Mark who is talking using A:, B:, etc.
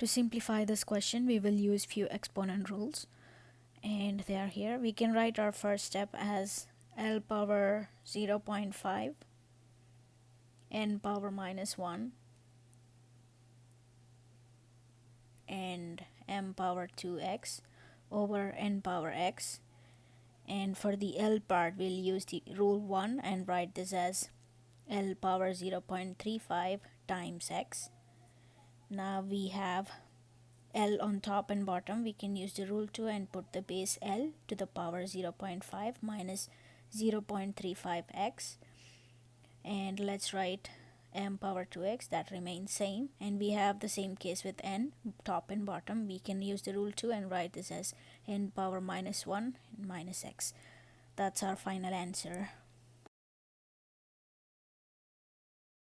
A: To simplify this question, we will use few exponent rules. And they are here. We can write our first step as L power 0.5 n power minus 1 and m power 2x over n power x. And for the L part we'll use the rule 1 and write this as L power 0.35 times x now we have L on top and bottom. We can use the rule 2 and put the base L to the power 0.5 minus 0.35x and let's write m power 2x that remains same. And we have the same case with n top and bottom. We can use the rule 2 and write this as n power minus 1 minus x. That's our final answer